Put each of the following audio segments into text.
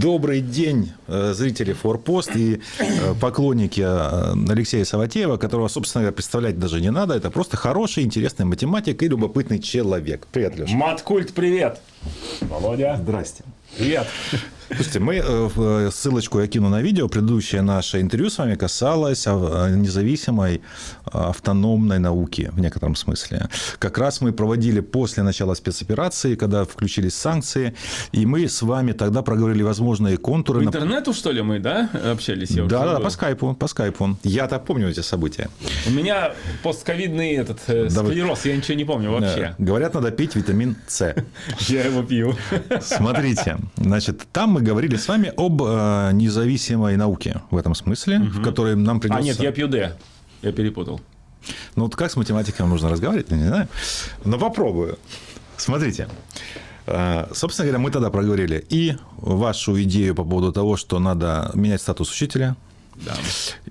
Добрый день, э, зрители Форпост и э, поклонники э, Алексея Саватеева, которого, собственно говоря, представлять даже не надо. Это просто хороший, интересный математик и любопытный человек. Привет, Леша. Маткульт, привет. Володя. Здрасте. Привет. Слушайте, мы э, ссылочку я кину на видео. Предыдущее наше интервью с вами касалось независимой автономной науки в некотором смысле. Как раз мы проводили после начала спецоперации, когда включились санкции, и мы с вами тогда проговорили возможные контуры. По интернету, что ли, мы, да, общались? Я да, да, по скайпу, по скайпу. Я так помню эти события. У меня постковидный этот э, склероз, я ничего не помню вообще. Говорят, надо пить витамин С. Я его пью. Смотрите, значит, там мы мы говорили с вами об э, независимой науке в этом смысле, угу. в которой нам придется... А нет, я пью Д. Я перепутал. Ну вот как с математиком нужно разговаривать, я не знаю. Но попробую. Смотрите. Э, собственно говоря, мы тогда проговорили и вашу идею по поводу того, что надо менять статус учителя, да.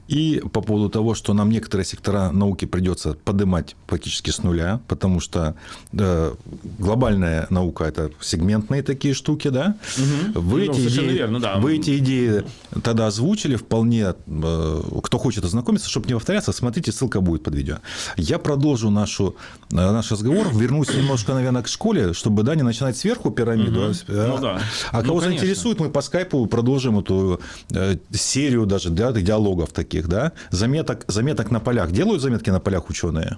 И по поводу того, что нам некоторые сектора науки придется поднимать практически с нуля, потому что да, глобальная наука – это сегментные такие штуки, да? Угу. Вы, ну, эти идеи, верно, да. вы эти идеи тогда озвучили вполне. Э, кто хочет ознакомиться, чтобы не повторяться, смотрите, ссылка будет под видео. Я продолжу нашу, э, наш разговор, вернусь немножко, наверное, к школе, чтобы да, не начинать сверху пирамиду. Угу. А, ну, да. а кого ну, заинтересует, мы по скайпу продолжим эту э, серию даже да, диалогов таких, да, заметок, заметок на полях. Делают заметки на полях ученые?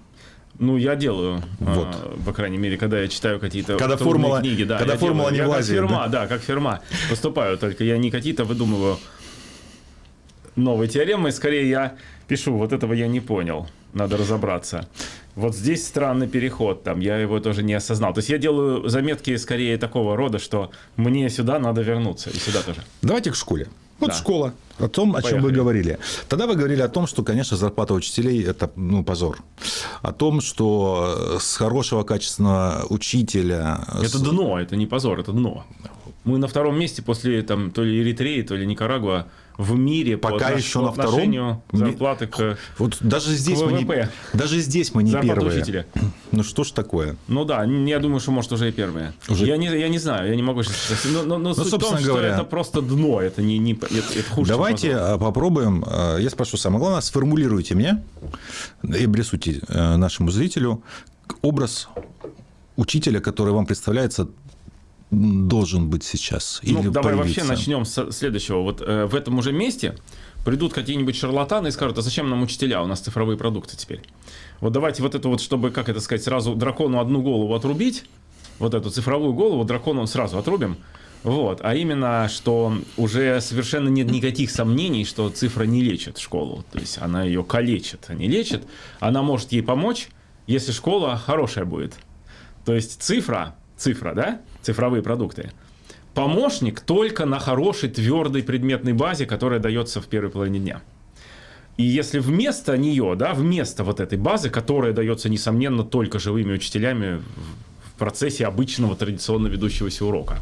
Ну, я делаю, вот. а, по крайней мере, когда я читаю какие-то когда формула, книги. Да, когда формула делаю. не я влазит. Как фирма, да? да, как фирма поступаю, только я не какие-то выдумываю новые теоремы, скорее я пишу, вот этого я не понял, надо разобраться. Вот здесь странный переход, там, я его тоже не осознал. То есть я делаю заметки скорее такого рода, что мне сюда надо вернуться, и сюда тоже. Давайте к школе. Вот да. школа. О том, Поехали. о чем вы говорили. Тогда вы говорили о том, что, конечно, зарплата учителей – это ну, позор. О том, что с хорошего качественного учителя… Это с... дно, это не позор, это дно. Мы на втором месте после там, то ли Эритреи, то ли Никарагуа в мире пока по еще на втором зарплаты к вот даже здесь к мы не даже здесь мы не Зарплата первые. учителя. ну что ж такое? Ну да я думаю что может уже и первые. Уже... я не я не знаю я не могу сейчас но, но, но ну, суть собственно в том, говоря, что это просто дно это не не это, это хуже давайте а, попробуем а, я спрошу самое главное сформулируйте мне и обрисуйте э, нашему зрителю образ учителя, который вам представляется должен быть сейчас? Ну, или давай появиться? вообще начнем с следующего. Вот э, в этом уже месте придут какие-нибудь шарлатаны и скажут, а зачем нам учителя, у нас цифровые продукты теперь. Вот давайте вот это вот, чтобы, как это сказать, сразу дракону одну голову отрубить, вот эту цифровую голову дракону сразу отрубим, вот, а именно, что уже совершенно нет никаких сомнений, что цифра не лечит школу, то есть она ее калечит, а не лечит, она может ей помочь, если школа хорошая будет. То есть цифра, цифра, да, цифровые продукты. Помощник только на хорошей твердой предметной базе, которая дается в первой половине дня. И если вместо нее, да, вместо вот этой базы, которая дается, несомненно, только живыми учителями в процессе обычного традиционно ведущегося урока.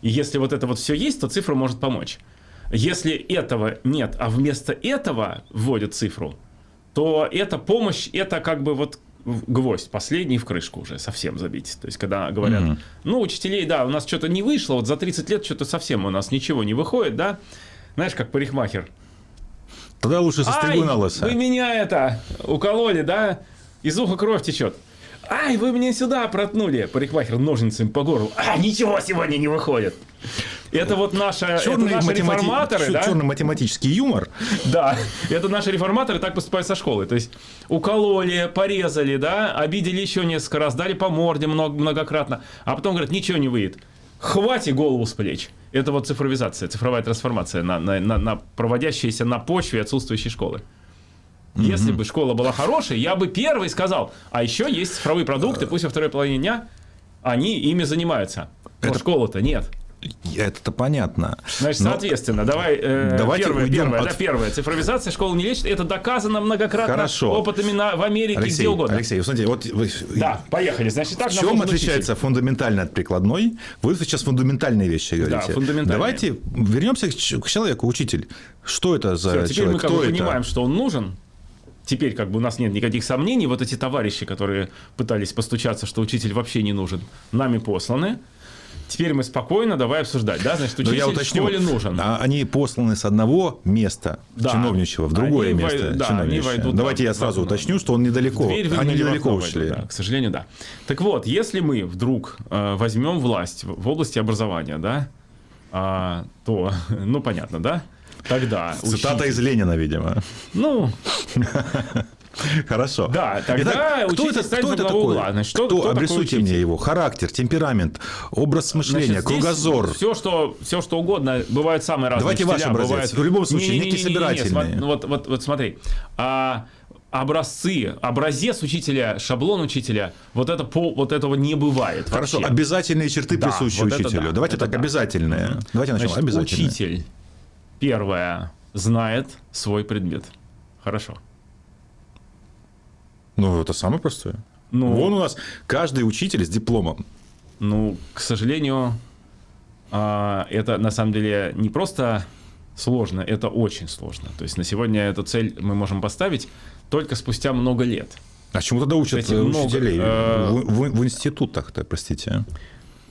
И если вот это вот все есть, то цифра может помочь. Если этого нет, а вместо этого вводят цифру, то эта помощь, это как бы вот гвоздь последний в крышку уже совсем забить. То есть, когда говорят, mm-hmm. ну, учителей, да, у нас что-то не вышло, вот за 30 лет что-то совсем у нас ничего не выходит, да, знаешь, как парикмахер. Тогда лучше состригу на лысо. вы меня это укололи, да, из уха кровь течет. Ай, вы меня сюда протнули. Парикмахер ножницами по горлу. А, ничего сегодня не выходит. Это вот наша, черный это наши математи... реформаторы, да? Черный математический юмор. Да, это наши реформаторы так поступают со школой. То есть укололи, порезали, да, обидели еще несколько раз, дали по морде много, многократно, а потом говорят, ничего не выйдет. Хватит голову с плеч. Это вот цифровизация, цифровая трансформация, на, на, на, на проводящаяся на почве отсутствующей школы. Если бы школа была хорошей, я бы первый сказал, а еще есть цифровые продукты, пусть во второй половине дня они ими занимаются. Но Это... школы-то нет. Это-то понятно. Значит, Но... соответственно, давай э, Давайте первое, первое, от... да, первое. Цифровизация школы не лечит. Это доказано многократно Хорошо. опытами на, в Америке, Алексей, где угодно. Алексей, смотрите, вот вы... Да, поехали. Значит, так в чем отличается учитель. фундаментально от прикладной? Вы сейчас фундаментальные вещи говорите. Да, фундаментальные. Давайте вернемся к человеку, учитель. Что это за Все, теперь человек? мы как Кто бы это? понимаем, что он нужен, теперь как бы у нас нет никаких сомнений, вот эти товарищи, которые пытались постучаться, что учитель вообще не нужен, нами посланы. Теперь мы спокойно давай обсуждать, да, значит, учитель я уточню, школе нужен. а они посланы с одного места Да. чиновничьего в другое Они место вой- да, они войдут, Давайте да, я сразу в- уточню, что он недалеко. Они недалеко ушли. да, к сожалению, да. Так вот, если мы вдруг э, возьмем власть в области образования, да, а, то, ну, понятно, да? Тогда Цитата учитель- из Ленина, видимо. Ну, Хорошо. Да, тогда Итак, кто это, кто это такой? угла. Значит, что- кто? кто Обрисуйте мне его. Характер, темперамент, образ мышления, кругозор. Все что, все, что угодно. Бывают самые разные Давайте ваш образец. бывают- В любом случае, Не-не-не-не-не, некий собирательный. ну Вот, вот, вот смотри. А, образцы, образец учителя, шаблон учителя, вот, это по, вот этого не бывает Хорошо, вообще. обязательные черты Да, присущи вот это учителю. да, Давайте это так, да. обязательные. Давайте начнем. Значит, Обязательные. учитель, первое, знает свой предмет. Хорошо. Ну, это самое простое. Ну, Вон у нас каждый учитель с дипломом. Ну, к сожалению, а, это на самом деле не просто сложно, это очень сложно. То есть на сегодня эту цель мы можем поставить только спустя много лет. А чему тогда учат Кстати, э, много, учителей? э, В, в- в институтах-то, простите.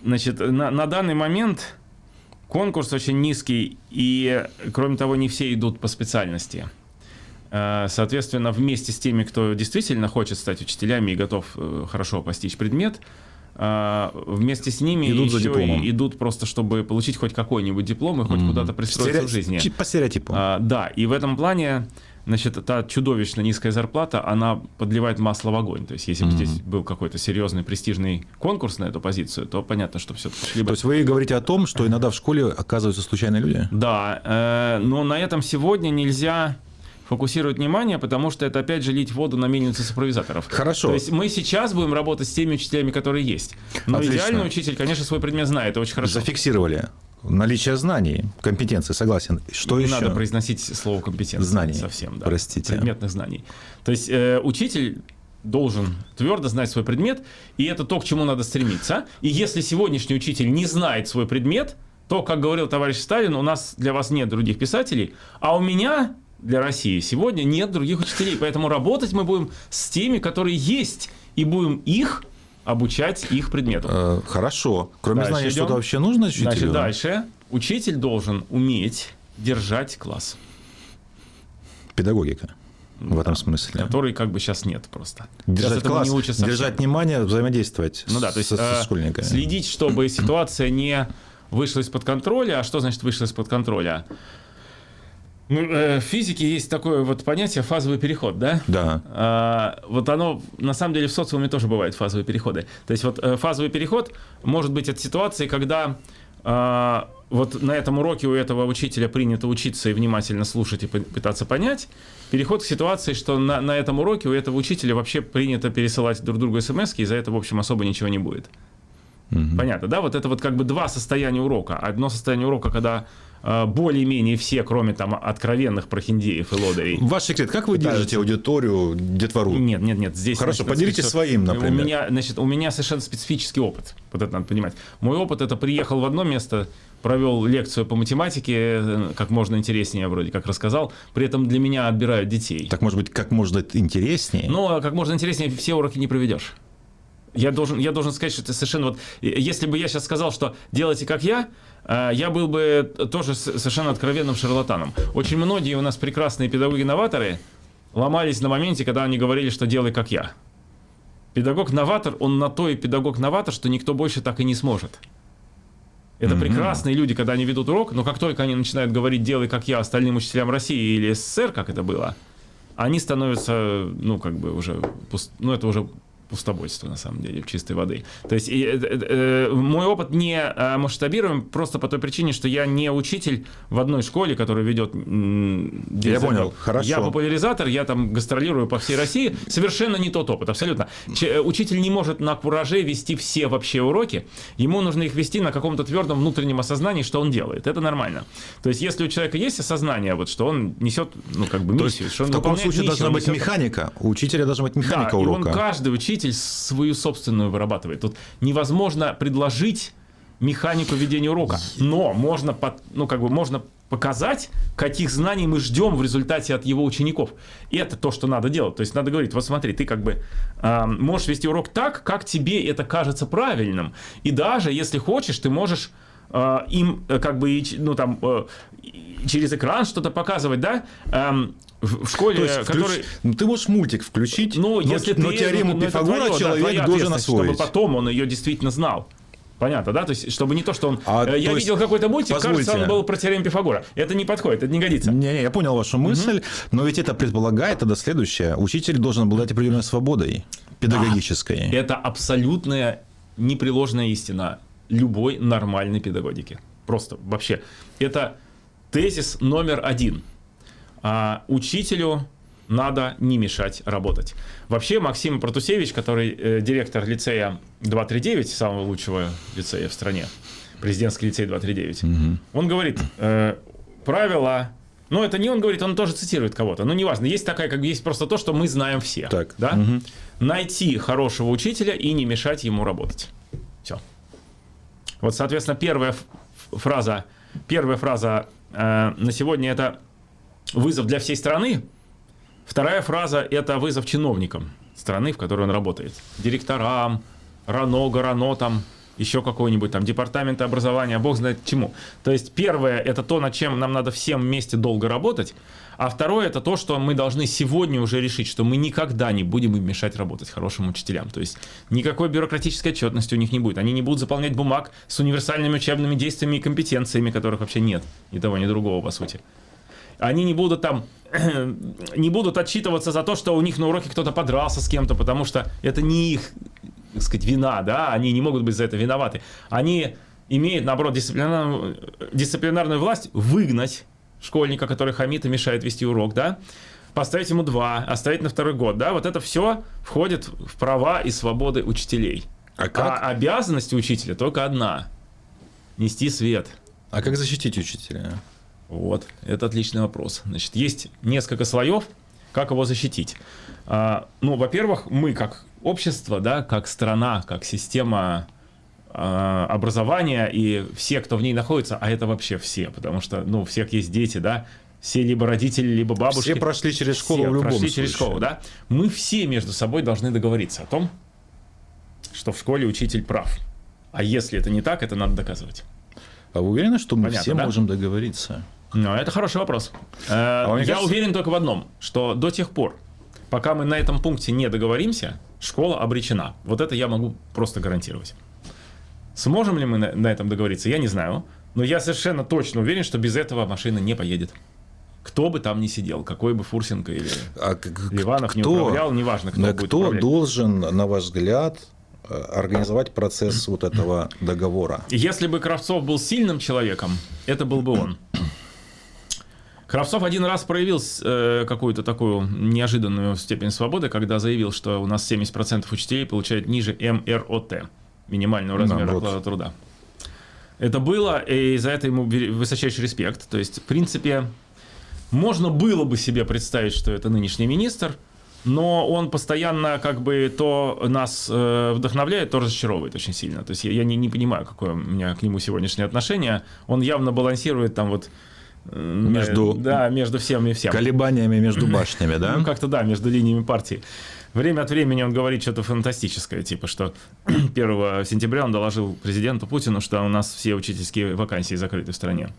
Значит, на, на данный момент конкурс очень низкий, и, кроме того, не все идут по специальности. Э, Соответственно, вместе с теми, кто действительно хочет стать учителями и готов э, хорошо постичь предмет, э, вместе с ними Идут за дипломом. идут просто, чтобы получить хоть какой-нибудь диплом и хоть куда-то пристроиться Стере- в жизни. По стереотипу. А, да, и в этом плане, значит, та чудовищно низкая зарплата, она подливает масло в огонь. То есть, если бы здесь был какой-то серьезный престижный конкурс на эту позицию, то понятно, что все-таки шли бы... То есть вы говорите о том, что иногда в школе оказываются случайные люди? Да, э, но на этом сегодня нельзя фокусировать внимание, потому что это опять же лить воду на мельницу цифровизаторов. Хорошо. То есть мы сейчас будем работать с теми учителями, которые есть. Но Отлично. идеальный учитель, конечно, свой предмет знает, это очень хорошо. Зафиксировали. Наличие знаний, компетенции, согласен. Что не еще? надо произносить слово компетенция. Знаний. Совсем, да. Простите. Предметных знаний. То есть э, учитель должен твердо знать свой предмет, и это то, к чему надо стремиться. И если сегодняшний учитель не знает свой предмет, то, как говорил товарищ Сталин, у нас для вас нет других писателей, а у меня для России сегодня нет других учителей. Поэтому работать мы будем с теми, которые есть, и будем их обучать их предмету. Э, Хорошо. Кроме Дальше знаний, идем. что-то вообще нужно учителю? Значит, дальше. Учитель должен уметь держать класс. Педагогика. В этом смысле. который как бы сейчас нет просто. Сейчас Держать этому класс, не учат совсем. держать внимание, взаимодействовать Ну да, то есть со э, школьниками. следить, чтобы ситуация не вышла из-под контроля. А что значит вышла из-под контроля? Ну, э, в физике есть такое вот понятие фазовый переход, да? Да. А, вот оно, на самом деле, в социуме тоже бывают фазовые переходы. То есть вот э, фазовый переход может быть от ситуации, когда а, вот на этом уроке у этого учителя принято учиться и внимательно слушать и пы- пытаться понять. Переход к ситуации, что на, на этом уроке у этого учителя вообще принято пересылать друг другу смс и за это, в общем, особо ничего не будет. Понятно, да? Вот это вот как бы два состояния урока. Одно состояние урока, когда более-менее все, кроме там откровенных прохиндеев и лодырей, Ваш секрет, как вы Пытаются. держите аудиторию, детвору? нет, нет, нет. Здесь Хорошо, значит, поделитесь своим, например. У меня, значит, у меня совершенно специфический опыт. Вот это надо понимать. Мой опыт это приехал в одно место, провел лекцию по математике, э, как можно интереснее, вроде как рассказал. При этом для меня отбирают детей. Так, может быть, как можно интереснее? Но как можно интереснее все уроки не проведешь. Я должен, я должен сказать, что это совершенно вот... Если бы я сейчас сказал, что делайте как я, э, я был бы тоже совершенно откровенным шарлатаном. Очень многие у нас прекрасные педагоги-новаторы ломались на моменте, когда они говорили, что делай как я. Педагог-новатор, он на то и педагог-новатор, что никто больше так и не сможет. Это прекрасные люди, когда они ведут урок, но как только они начинают говорить «делай как я» остальным учителям России или СССР, как это было, они становятся, ну, как бы уже, пуст- ну, это уже пустобольство, на самом деле, чистой воды. То есть и, э, э, э, мой опыт не э, масштабируем просто по той причине, что я не учитель в одной школе, которая ведет... Я понял, хорошо. Я популяризатор, я там гастролирую по всей России. Совершенно не тот опыт, абсолютно. Э, учитель не может на кураже вести все вообще уроки. Ему нужно их вести на каком-то твердом внутреннем осознании, что он делает. Это нормально. То есть, если у человека есть осознание, вот, что он несет, ну, как бы То миссию, есть, что он в таком случае миссию, должна быть механика. У учителя должна быть механика да, урока. он каждый учитель свою собственную вырабатывает. Тут невозможно предложить механику ведения урока. Но можно, под, ну, как бы можно показать, каких знаний мы ждем в результате от его учеников. И это то, что надо делать. То есть надо говорить, вот смотри, ты как бы э, можешь вести урок так, как тебе это кажется правильным. И даже, если хочешь, ты можешь э, им э, как бы, ну там, э, через экран что-то показывать, да? Эм, в школе, То есть, который... включ- ну, ты можешь мультик включить, Ну, но, если но ты, теорему ну, это Пифагора твоё, да, человек твоя должен освоить. Чтобы потом он ее действительно знал. Понятно, да? То есть, чтобы не то, что он... А, э, я есть, видел какой-то мультик, кажется, позвольте. он был про теорему Пифагора. Это не подходит, это не годится. Не-не, я понял вашу мысль, но ведь это предполагает тогда следующее. Учитель должен обладать определенной свободой педагогической. Это абсолютная непреложная истина любой нормальной педагогики. Просто вообще. Это тезис номер один. А, учителю надо не мешать работать. Вообще Максим Протусевич, который э, директор лицея 239, самого лучшего лицея в стране, президентский лицей 239, он говорит, э, правила, ну это не он говорит, он тоже цитирует кого-то, но неважно, есть такая, как есть просто то, что мы знаем все. Так. Да? Найти хорошего учителя и не мешать ему работать. Все. Вот, соответственно, первая фраза, первая фраза э, на сегодня это вызов для всей страны. Вторая фраза это вызов чиновникам страны, в которой он работает. Директорам, РАНО, ГРАНО, там, еще какой-нибудь там департамент образования, бог знает чему. То есть первое это то, над чем нам надо всем вместе долго работать, а второе это то, что мы должны сегодня уже решить, что мы никогда не будем им мешать работать хорошим учителям. То есть никакой бюрократической отчетности у них не будет. Они не будут заполнять бумаг с универсальными учебными действиями и компетенциями, которых вообще нет. Ни того, ни другого, по сути. Они не будут там не будут отчитываться за то, что у них на уроке кто-то подрался с кем-то, потому что это не их, так сказать, вина, да, они не могут быть за это виноваты. Они имеют, наоборот, дисциплинарную, дисциплинарную власть выгнать школьника, который хамит и мешает вести урок, да, поставить ему два, оставить на второй год, да, вот это все входит в права и свободы учителей. А как? А обязанность учителя только одна – нести свет. А как защитить учителя? Вот, это отличный вопрос. Значит, есть несколько слоев, как его защитить. А, ну, во-первых, мы как общество, да, как страна, как система а, образования и все, кто в ней находится, а это вообще все, потому что, ну, у всех есть дети, да, все либо родители, либо бабушки. Все прошли через школу Все в любом прошли случае. через школу, да. Мы все между собой должны договориться о том, что в школе учитель прав. А если это не так, это надо доказывать. А вы уверены, что мы Понятно, все да? можем договориться? Ну, это хороший вопрос. Э, А Я кажется- уверен только в одном, что до тех пор, пока мы на этом пункте не договоримся, школа обречена. Вот это я могу просто гарантировать. Сможем ли мы на, на этом договориться, я не знаю. Но я совершенно точно уверен, что без этого машина не поедет. Кто бы там ни сидел, какой бы Фурсенко или А Ливанов не кто- управлял, неважно, кто будет кто управлять. должен, на ваш взгляд, организовать процесс вот этого договора? Если бы Кравцов был сильным человеком, это был бы он. Кравцов один раз проявил э, какую-то такую неожиданную степень свободы, когда заявил, что у нас 70% учителей получают ниже МРОТ, минимального размера Наоборот. оклада труда. Это было, и за это ему высочайший респект. То есть, в принципе, можно было бы себе представить, что это нынешний министр, но он постоянно как бы то нас э, вдохновляет, то разочаровывает очень сильно. То есть я, я не, не понимаю, какое у меня к нему сегодняшнее отношение. Он явно балансирует там вот э, Между- да, между всем и всем. Колебаниями между башнями, да? Ну, как-то да, между линиями партии. Время от времени он говорит что-то фантастическое, типа, что 1 сентября он доложил президенту Путину, что у нас все учительские вакансии закрыты в стране.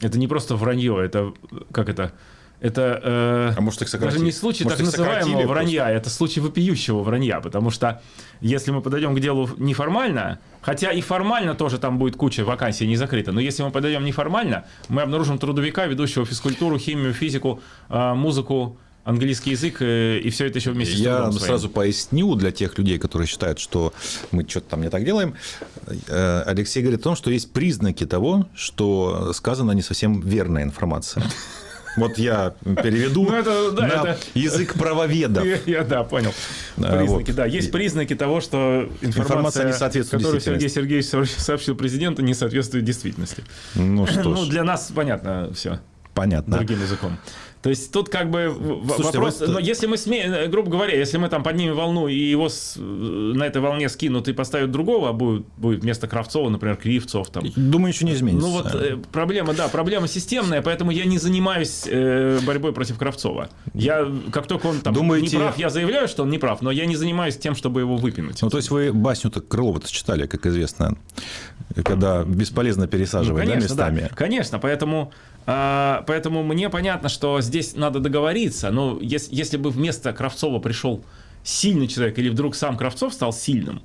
Это не просто вранье, это как это? Это э, А может, их даже не случай Может, так называемого просто? вранья, это случай вопиющего вранья, потому что если мы подойдем к делу неформально, хотя и формально тоже там будет куча вакансий не закрыта, но если мы подойдем неформально, мы обнаружим трудовика, ведущего физкультуру, химию, физику, э, музыку, английский язык э, и все это еще вместе с Я своим. сразу поясню для тех людей, которые считают, что мы что-то там не так делаем. Э, Алексей говорит о том, что есть признаки того, что сказана не совсем верная информация. Вот я переведу Ну, это- да, на это- язык правоведов. Я, я, да, понял. А, Признаки, вот. да. Есть признаки того, что информация, Информация не соответствует которую Сергей. Сергеевич сообщил президенту, не соответствует действительности. Ну что Ну, ж. для нас понятно все. Понятно. другим языком. То есть тут как бы Слушайте, вопрос, вот- но если мы смеем, э, грубо говоря, если мы там поднимем волну и его с- э, на этой волне скинут и поставят другого, а будет, будет вместо Кравцова, например, Кривцов там. Думаю, ничего не изменится. Ну вот э, проблема, да, проблема системная, поэтому я не занимаюсь э, борьбой против Кравцова. Я, как только он там Думаете- не прав, я заявляю, что он не прав, но я не занимаюсь тем, чтобы его выпинуть. Ну, то есть вы басню-то Крылова-то читали, как известно, когда бесполезно пересаживать, да, местами. Конечно, поэтому, а, поэтому мне понятно, что здесь надо договориться. Но если, если бы вместо Кравцова пришел сильный человек, или вдруг сам Кравцов стал сильным,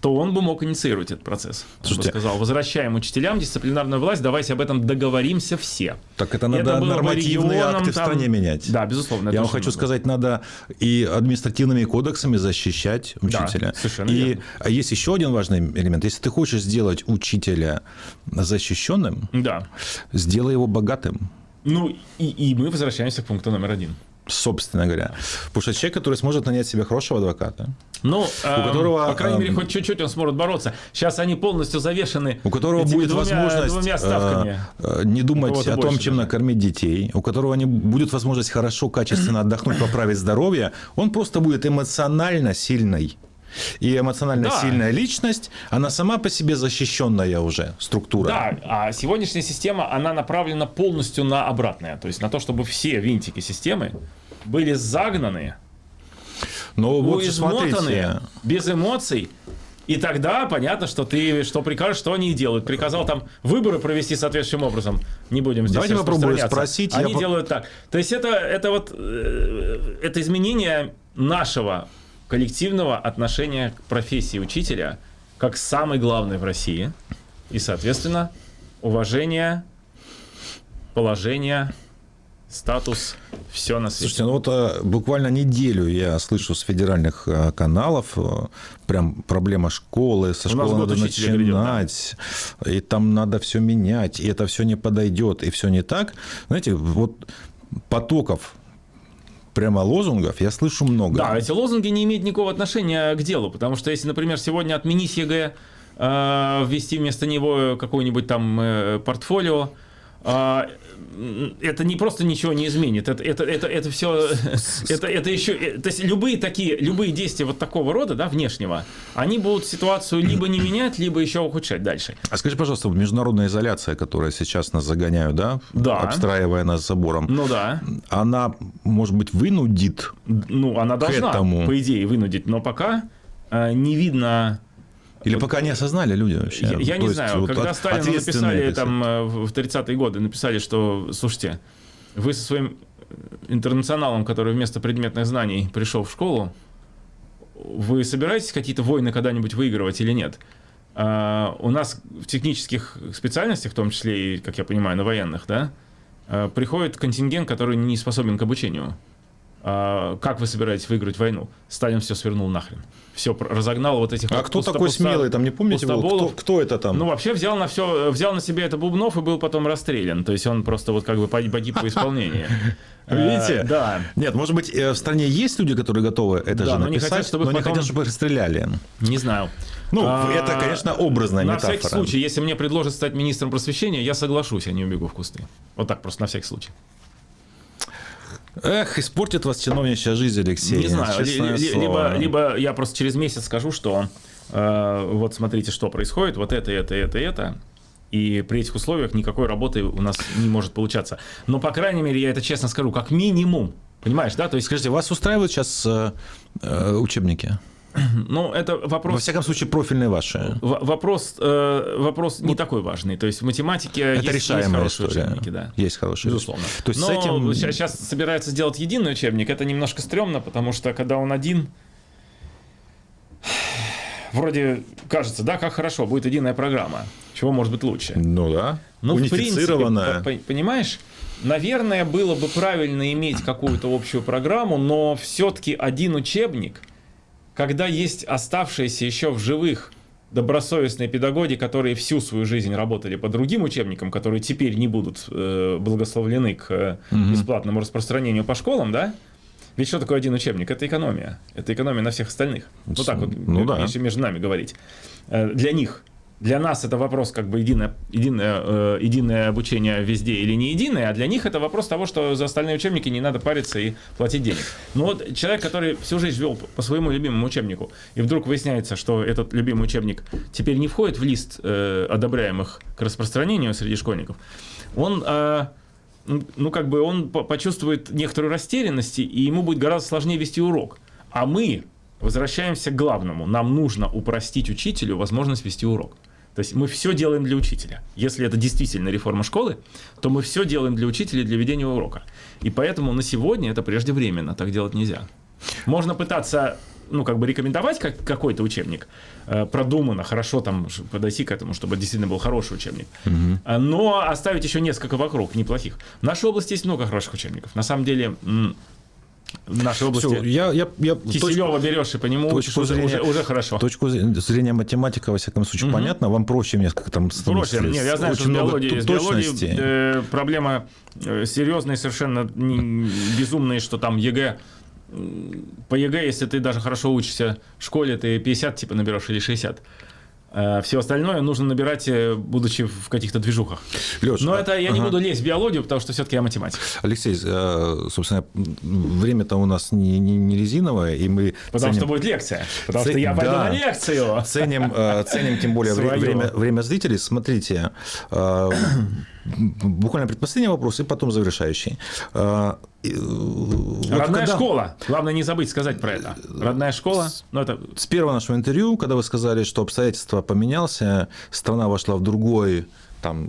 то он бы мог инициировать этот процесс. Он бы Слушайте, сказал, возвращаем учителям дисциплинарную власть, давайте об этом договоримся все. Так это надо бы нормативные регионам акты в там- стране менять. Да, безусловно. Я это вам хочу много. сказать, надо и административными кодексами защищать учителя. совершенно и верно. а есть еще один важный элемент. Если ты хочешь сделать учителя защищенным, Да. сделай его богатым. Ну, и, и мы возвращаемся к пункту номер один. Собственно говоря. Потому что человек, который сможет нанять себе хорошего адвоката, Ну, эм, которого, по крайней мере, эм, хоть чуть-чуть он сможет бороться. Сейчас они полностью завешены у которого будет двумя, возможность двумя э, ставками. э, не думать о том, чем даже. накормить детей, у которого не будет возможность хорошо, качественно отдохнуть, поправить здоровье, он просто будет эмоционально сильный. И эмоционально Да. сильная личность, она сама по себе защищенная уже структура. Да, а сегодняшняя система, она направлена полностью на обратное. То есть на то, чтобы все винтики системы были загнаны, Но вот же измотаны, смотрите, без эмоций. И тогда понятно, что ты что прикажешь, что они и делают. Приказал там выборы провести соответствующим образом. Не будем здесь Давайте распространяться. спросить. Они Я делают так. То есть это, это вот э, это изменение нашего коллективного отношения к профессии учителя как самой главной в России. И, соответственно, уважение, положение, статус, все на свете. Слушайте, ну вот э, буквально неделю я слышу с федеральных э, каналов э, прям проблема школы, со У школы надо учителя грядет, да. начинать, и там надо все менять, и это все не подойдет, и все не так. Знаете, вот потоков прямо лозунгов я слышу много. Да, эти лозунги не имеют никакого отношения к делу, потому что если, например, сегодня отменить ЕГЭ, ввести вместо него какое-нибудь там портфолио, это не просто ничего не изменит, это, это, это, это все, это, это еще, э, то есть любые такие, любые действия вот такого рода, да, внешнего, они будут ситуацию либо не менять, либо еще ухудшать дальше. А скажи, пожалуйста, международная изоляция, которая сейчас нас загоняют, да, Да. обстраивая нас забором, Ну да, она, может быть, вынудит ну она должна, этому. по идее, вынудить, но пока э, не видно или пока не осознали люди вообще? Я, я не есть знаю, вот когда Сталину написали там э, в в 30-е годы, написали, что, слушайте, вы со своим интернационалом, который вместо предметных знаний пришел в школу, вы собираетесь какие-то войны когда-нибудь выигрывать или нет? А, у нас в технических специальностях, в том числе и, как я понимаю, на военных, да, а, приходит контингент, который не способен к обучению. А, как вы собираетесь выиграть войну? Сталин все свернул нахрен. Все разогнал вот этих А кто пусто- такой пусто- смелый, там не помните, был? кто, кто это там? Ну, вообще взял на все, взял на себя это Бубнов и был потом расстрелян. То есть он просто вот как бы погиб по исполнению. Видите? Э, Да. Нет, может быть, э, в стране есть люди, которые готовы это же написать, но не хотят, чтобы их расстреляли. Не знаю. Ну, А, это, конечно, образная На метафора. всякий случай, если мне предложат стать министром просвещения, я соглашусь, а не убегу в кусты. Вот так просто на всякий случай. Эх, испортит вас чиновничья жизнь, Алексей. не знаю. либо, либо я просто через месяц скажу, что э, вот смотрите, что происходит, вот это, это, это, это. И при этих условиях никакой работы у нас не может получаться. Но, по крайней мере, я это честно скажу, как минимум. Понимаешь, да? То есть, Скажите, вас устраивают сейчас э, э, учебники? ну, это вопрос... Во всяком случае, профильные ваши. В- Вопрос, э, вопрос не такой важный. То есть в математике Это есть, есть решаемая хорошие история. учебники, да. Есть хорошие. Безусловно. То есть Но с этим... сейчас собираются сделать единый учебник. Это немножко стрёмно, потому что когда он один, вроде кажется, да, как хорошо, будет единая программа. Чего может быть лучше? Ну да. Ну, в принципе, Унифицированная. по- по- понимаешь, наверное, было бы правильно иметь какую-то общую программу, но все-таки один учебник, когда есть оставшиеся еще в живых добросовестные педагоги, которые всю свою жизнь работали по другим учебникам, которые теперь не будут э, благословлены к э, бесплатному распространению по школам, да? Ведь что такое один учебник? Это экономия. Это экономия на всех остальных. Вот так вот, Ну да. если между нами говорить. Э, Для них. Для нас это вопрос как бы единое, единое, э, единое обучение везде или не единое, а для них это вопрос того, что за остальные учебники не надо париться и платить денег. Но вот человек, который всю жизнь вел по своему любимому учебнику, и вдруг выясняется, что этот любимый учебник теперь не входит в лист э, одобряемых к распространению среди школьников, он... Э, ну, как бы он почувствует некоторую растерянность, и ему будет гораздо сложнее вести урок. А мы возвращаемся к главному. Нам нужно упростить учителю возможность вести урок. То есть мы все делаем для учителя. Если это действительно реформа школы, то мы все делаем для учителя для ведения урока. И поэтому на сегодня это преждевременно, так делать нельзя. Можно пытаться ну, как бы рекомендовать как, какой-то учебник, э, продуманно, хорошо там подойти к этому, чтобы действительно был хороший учебник. Угу. Но оставить еще несколько вокруг, неплохих. В нашей области есть много хороших учебников. На самом деле, в нашей области. Все, я, я, я Киселева точку, берешь и по нему точку учишь, зрения, уже, уже хорошо. Точку зрения математика, во всяком случае, угу. понятно. Вам проще несколько там Проще. Нет, я знаю, что в биологии, с биологией э, проблема э, серьезная, совершенно не, безумная, что там ЕГЭ по ЕГЭ, если ты даже хорошо учишься в школе, ты 50 типа наберешь или 60. А все остальное нужно набирать, э, будучи в каких-то движухах. Леш, Но это я ага. не буду лезть в биологию, потому что все-таки я математик. Алексей, э, собственно, время-то у нас не, не, не резиновое, и мы Потому ценим... что будет лекция. Потому Ц... что я пойду да. на лекцию. Ценим, э, ценим тем более время, время зрителей. Смотрите, буквально предпоследний вопрос и потом завершающий. Э, Родная когда... школа. Главное не забыть сказать про это. Родная школа. Ну, это... С первого нашего интервью, когда вы сказали, что обстоятельства поменялся, страна вошла в другой там,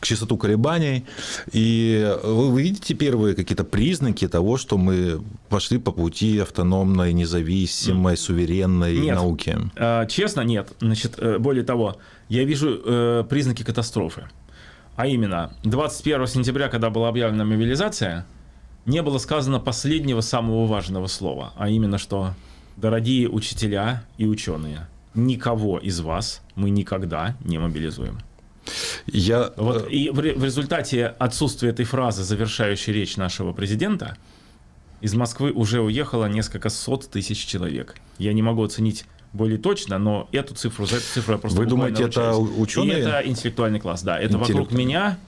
частоту колебаний, и вы, вы видите первые какие-то признаки того, что мы пошли по пути автономной, независимой, суверенной нет. науки? А, честно, нет. Значит, э, более того, я вижу э, признаки катастрофы. А именно, 21 сентября, когда была объявлена мобилизация, не было сказано последнего самого важного слова, а именно, что, дорогие учителя и ученые, никого из вас мы никогда не мобилизуем. Я... Вот, э, и в, в результате отсутствия этой фразы, завершающей речь нашего президента, из Москвы уже уехало несколько сот тысяч человек. Я не могу оценить более точно, но эту цифру, за эту цифру я просто Вы думаете, это ученые? И это интеллектуальный класс, да. Это вокруг меня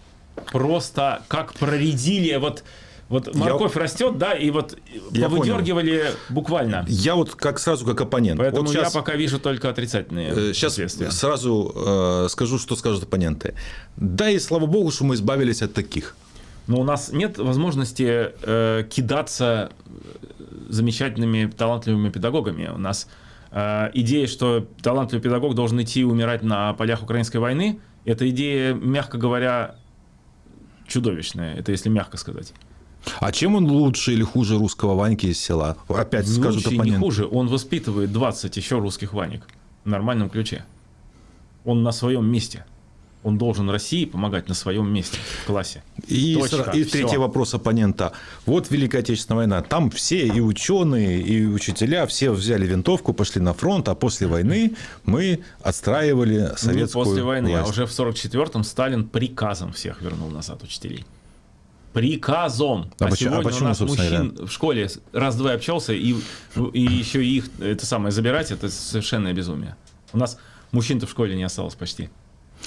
просто как проредили, вот вот морковь я... растет, да, и вот я повыдергивали понял. буквально. Я вот как сразу как оппонент. Поэтому вот сейчас, я пока вижу только отрицательные Сейчас последствия. сразу э, скажу, что скажут оппоненты. Да и слава богу, что мы избавились от таких. Но у нас нет возможности э, кидаться замечательными, талантливыми педагогами. У нас Э, идея, что талантливый педагог должен идти умирать на полях украинской войны, эта идея, мягко говоря, чудовищная, это если мягко сказать. А чем он лучше или хуже русского Ваньки из села? Опять лучше скажут оппоненты. не хуже, он воспитывает 20 еще русских Ванек в нормальном ключе. Он на своем месте он должен России помогать на своем месте в классе. И, Точка, и третий вопрос оппонента. Вот Великая Отечественная война. Там все, и ученые, и учителя, все взяли винтовку, пошли на фронт, а после войны мы отстраивали советскую Не после войны, власть. а уже в 44-м Сталин приказом всех вернул назад учителей. Приказом. А, а почему, сегодня а почему, у нас мужчин говоря? в школе раз-два общался, и, и еще их это самое забирать, это совершенное безумие. У нас мужчин-то в школе не осталось почти.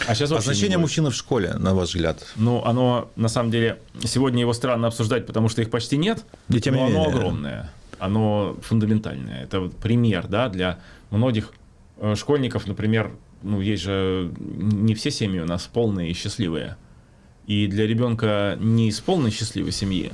А сейчас а значение мужчины в школе, на ваш взгляд? Ну, оно, на самом деле, сегодня его странно обсуждать, потому что их почти нет, и тем но не оно менее. огромное, оно фундаментальное. Это вот пример, да, для многих э, школьников, например, ну, есть же не все семьи у нас полные и счастливые. И для ребенка не из полной счастливой семьи,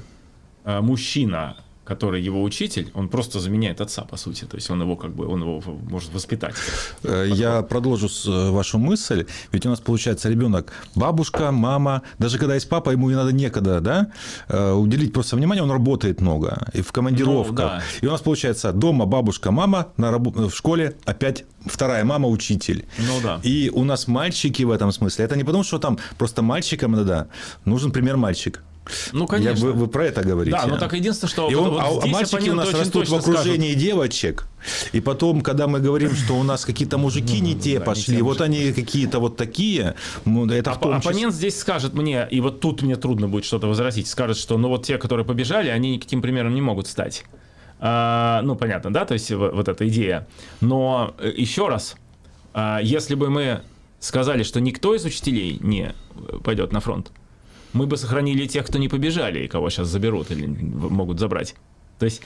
а мужчина, который его учитель, он просто заменяет отца, по сути. То есть он его как бы, он его может воспитать. Э, я продолжу э, вашу мысль. Ведь у нас получается ребенок, бабушка, мама, даже когда есть папа, ему не надо некогда, да, э, уделить просто внимание, он работает много, и в командировках. Ну, да. И у нас получается дома бабушка, мама, на раб... в школе опять вторая мама учитель. Ну да. И у нас мальчики в этом смысле. Это не потому, что там просто мальчикам надо, нужен пример мальчик. Ну, конечно. Я, вы, вы про это говорите. Да, но так единственное, что... И он, вот, вот а мальчики у нас растут в окружении скажут. девочек, и потом, когда мы говорим, что у нас какие-то мужики не те пошли, вот они какие-то вот такие, это в том Оппонент здесь скажет мне, и вот тут мне трудно будет что-то возразить, скажет, что ну вот те, которые побежали, они никаким примером не могут стать. А, ну, понятно, да, то есть вот эта идея. Но э, еще раз, а, если бы мы сказали, что никто из учителей не пойдет на фронт, мы бы сохранили тех, кто не побежали, и кого сейчас заберут или могут забрать. То есть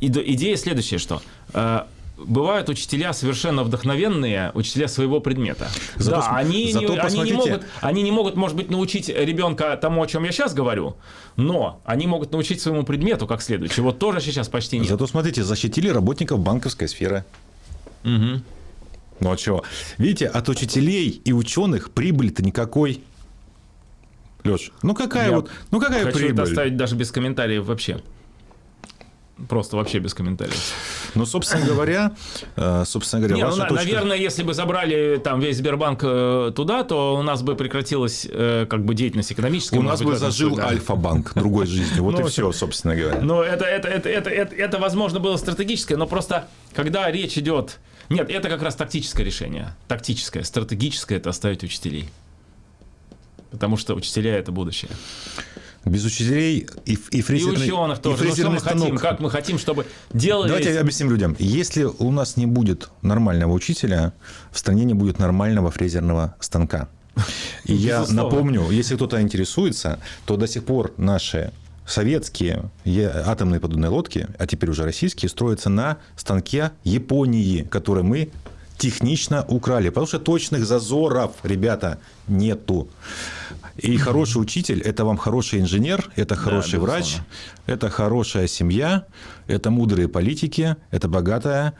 идея следующая, что э, бывают учителя совершенно вдохновенные, учителя своего предмета. Зато, да, они, зато не, они, не могут, они не могут, может быть, научить ребенка тому, о чем я сейчас говорю, но они могут научить своему предмету как следует, чего тоже сейчас почти нет. Зато, смотрите, защитили работников банковской сферы. Угу. Ну а чего? Видите, от учителей и ученых прибыли-то никакой. Леш, ну какая Я вот, ну какая Хочу прибыль? это оставить даже без комментариев вообще. Просто вообще без комментариев. Ну, собственно говоря, э, собственно говоря, Не, ну, точка... наверное, если бы забрали там весь Сбербанк э, туда, то у нас бы прекратилась э, как бы деятельность экономическая. У нас бы зажил да. Альфа-банк другой жизнью. Вот Ну, и все, собственно говоря. Но это, это, это, это, это, это, возможно, было стратегическое, но просто когда речь идет... Нет, это как раз тактическое решение. Тактическое. Стратегическое – это оставить учителей. Потому что учителя – это будущее. Без учителей и, и И фрезерный, ученых и тоже. Ну, что мы хотим? Как мы хотим, чтобы делали... Давайте объясним людям. Если у нас не будет нормального учителя, в стране не будет нормального фрезерного станка. И я напомню, если кто-то интересуется, то до сих пор наши советские атомные подводные лодки, а теперь уже российские, строятся на станке Японии, который мы технично украли. Потому что точных зазоров, ребята, нету. И хороший учитель – это вам хороший инженер, это хороший безусловно. врач, это хорошая семья, это мудрые политики, это богатое,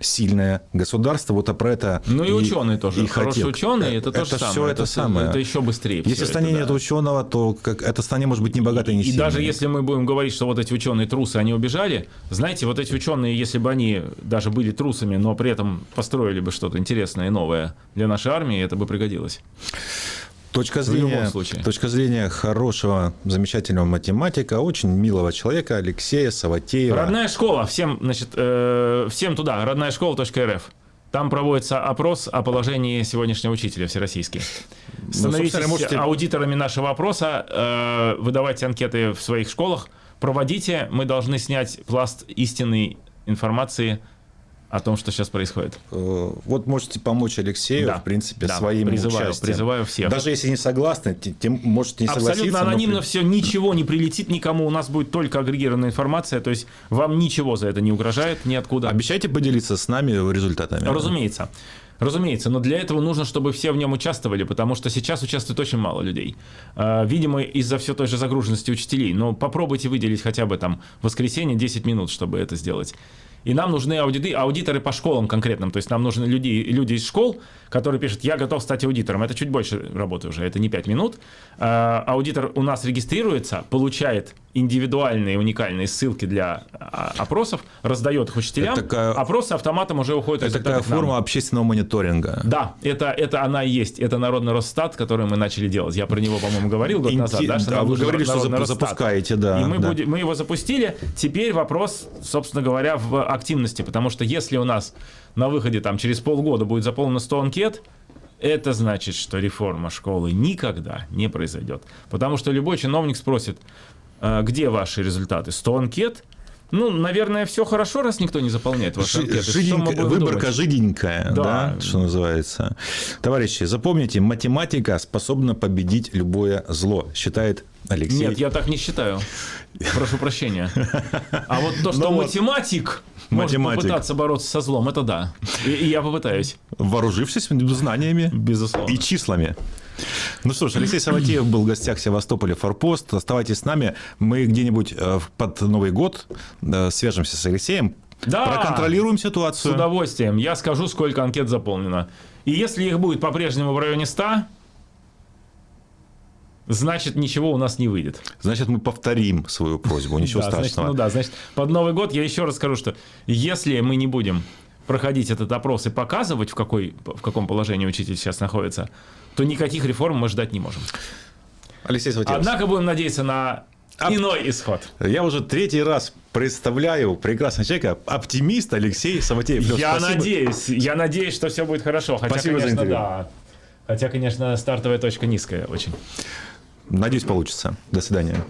сильное государство. Вот а про это Ну и, ученые тоже. и Хорошие хотел. ученые это, то же это самое. все это, самое. Это еще быстрее. Если в стране это, нет да. ученого, то как, эта страна может быть не богатой, не И сильной. даже если мы будем говорить, что вот эти ученые трусы, они убежали, знаете, вот эти ученые, если бы они даже были трусами, но при этом построили бы что-то интересное и новое для нашей армии, это бы пригодилось. Точка В любом зрения, случае. точка зрения хорошего, замечательного математика, очень милого человека Алексея Саватеева. Родная школа, всем, значит, э, всем туда, родная школа.рф. Там проводится опрос о положении сегодняшнего учителя всероссийский. Становитесь собственно, можете- аудиторами нашего опроса, э, выдавайте анкеты в своих школах, проводите. Мы должны снять пласт истинной информации о том, что сейчас происходит. Э, Вот можете помочь Алексею, Да, в принципе, да, своим призываю, участием. призываю всех. Даже если не согласны, те- тем можете не согласиться. Абсолютно но анонимно при- все, ничего не прилетит никому, у нас будет только агрегированная информация, то есть вам ничего за это не угрожает ниоткуда. Обещайте поделиться с нами результатами. Разумеется. Разумеется, но для этого нужно, чтобы все в нем участвовали, потому что сейчас участвует очень мало людей. А, Видимо, из-за все той же загруженности учителей. Но попробуйте выделить хотя бы там воскресенье 10 минут, чтобы это сделать. И нам нужны аудиты, аудиторы по школам конкретным. То есть нам нужны люди, люди из школ, которые пишут, я готов стать аудитором. Это чуть больше работы уже, это не 5 минут. А, Аудитор у нас регистрируется, получает индивидуальные уникальные ссылки для а, опросов, раздает их учителям. Это такая- Опросы автоматом уже уходят Это такая нам. форма общественного мониторинга. Да, это, это она и есть. Это народный Росстат, который мы начали делать. Я про него, по-моему, говорил год Инте- назад. Да, что да, вы говорили, что Росстат. запускаете, да, И мы, да. будем- мы его запустили. Теперь вопрос, собственно говоря, в активности. Потому что если у нас на выходе там через полгода будет заполнено 100 анкет, это значит, что реформа школы никогда не произойдет. Потому что любой чиновник спросит, «А где ваши результаты? 100 анкет? Ну, наверное, все хорошо, раз никто не заполняет ваши анкеты. Выборка думать? жиденькая, да. Да. что называется. Товарищи, запомните, математика способна победить любое зло, считает Алексей. Нет, я так не считаю. Прошу прощения. А вот то, что Ну математик может Математик. попытаться бороться со злом, это да. И, и я попытаюсь. Вооружившись знаниями Безусловно. и числами. Ну что ж, Алексей Саватеев был в гостях Севастополя Форпост. Оставайтесь с нами. Мы где-нибудь э, под Новый год э, свяжемся с Алексеем. Да! Проконтролируем С ситуацию. удовольствием. Я скажу, сколько анкет заполнено. И если их будет по-прежнему в районе 100, значит, ничего у нас не выйдет. Значит, мы повторим свою просьбу. Ничего Да, значит, страшного. ну да, значит, под Новый год я еще раз скажу, что если мы не будем проходить этот опрос и показывать, в, какой, в каком положении учитель сейчас находится, то никаких реформ мы ждать не можем. Алексей Саватеев. Однако будем надеяться на иной исход. Я уже третий раз представляю прекрасного человека, оптимист Алексей Саватеев. Лёш, я спасибо. надеюсь, я надеюсь, что все будет хорошо. Хотя, Спасибо за конечно, интервью. да. Хотя, конечно, стартовая точка низкая очень. Надеюсь, получится. До свидания.